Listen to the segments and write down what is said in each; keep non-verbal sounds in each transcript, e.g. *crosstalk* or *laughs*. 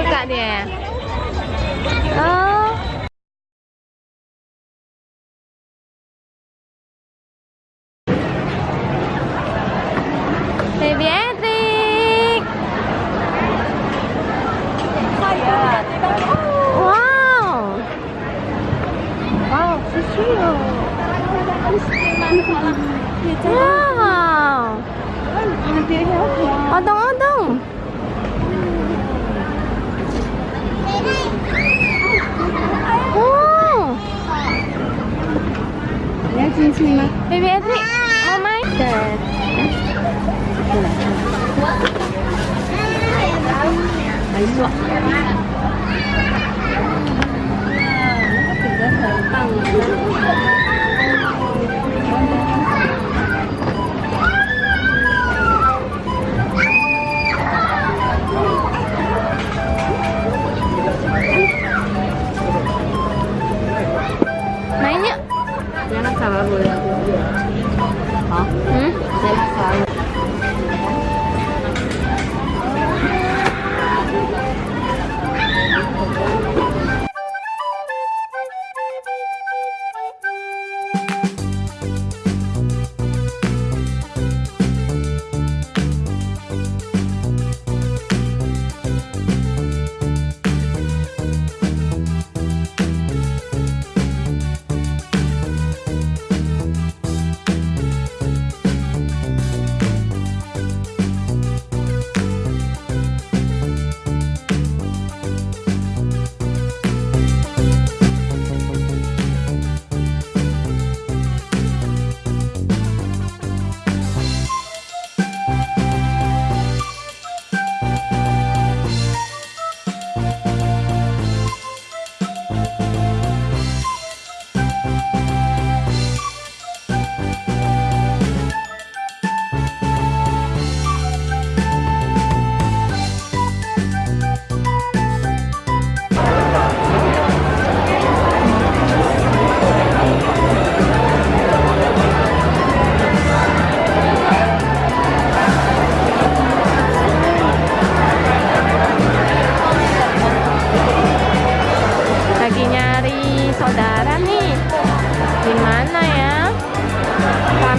Dekatnya. Oh. Baby Etik. Wow. Wow, kecil. Wow. Wow. Wow. Wow. Wow. Wow. Wow. Mấy nanya jangan sabar boleh hả? Hmm?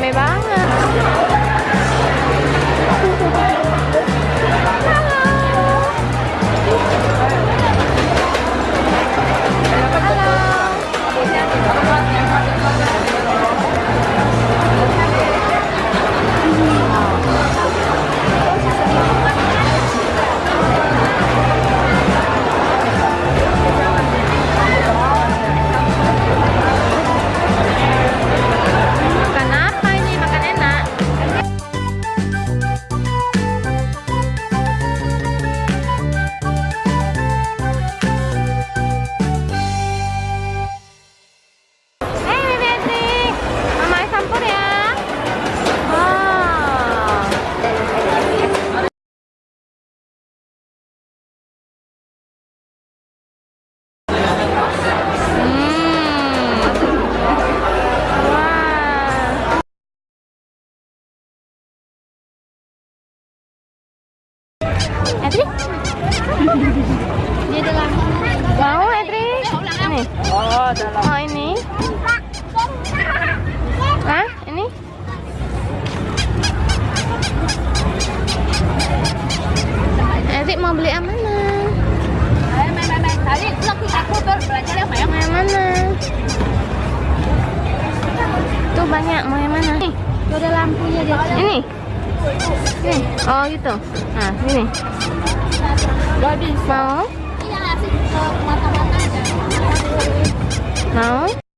Rame banget. Oh. Oh ini. Hah? Ini? Edric mau beli yang mana? Tadi ke aku berbelanja yang. Mau yang mana? Tuh banyak, mau yang mana? Nih, Tuh ada lampunya di ini. Ini. Oh gitu. Nah, ini. Gak bisa. Mau? Iya, ke mata-mata aja. Mau?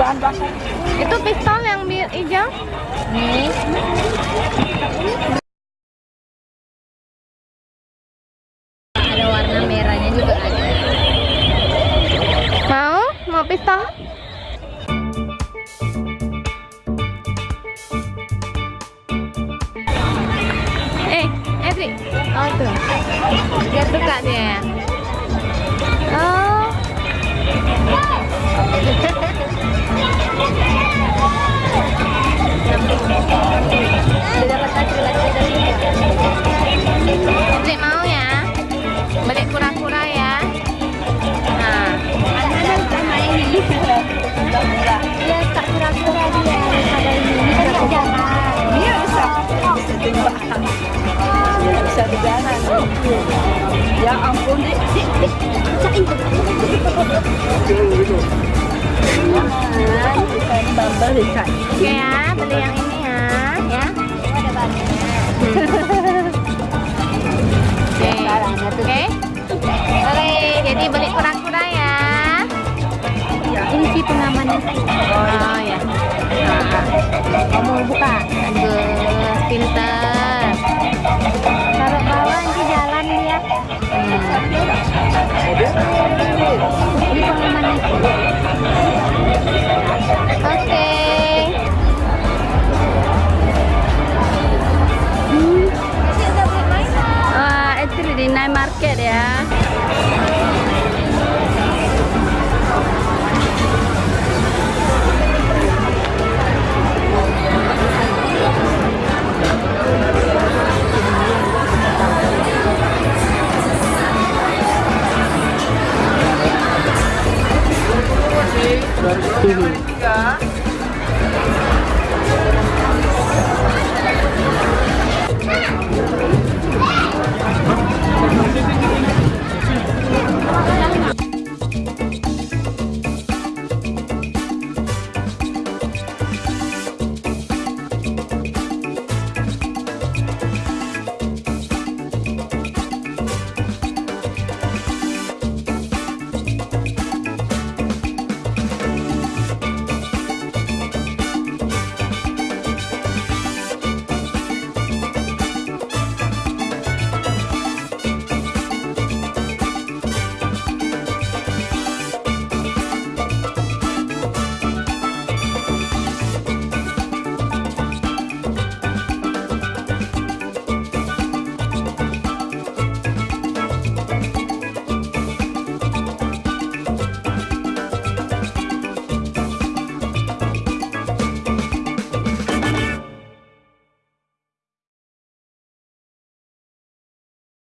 Bahan bakar. Itu pistol yang hijau. Nih. Ada warna merahnya juga ada. Mau? Mau pistol? Eh, Edri. Oh tuh. Dia suka dia. Oh. *laughs* Edri mau ya? Beli kura-kura ya. Nah. Ada sama ini. Iya, tak kura-kura dia ini. Kan nggak jalan. Iya bisa. Bisa tembak. Ya. Ya ampun. Jangan. Kita sambal dicak. Oke ya, beli yang ini ya, ya. Ada *laughs* banyak. Oke. Oke. Oke, jadi beli kura-kura ya. Iya, ini sih pengamannya. Oh ya. Nah, Kamu buka. Gue pintar.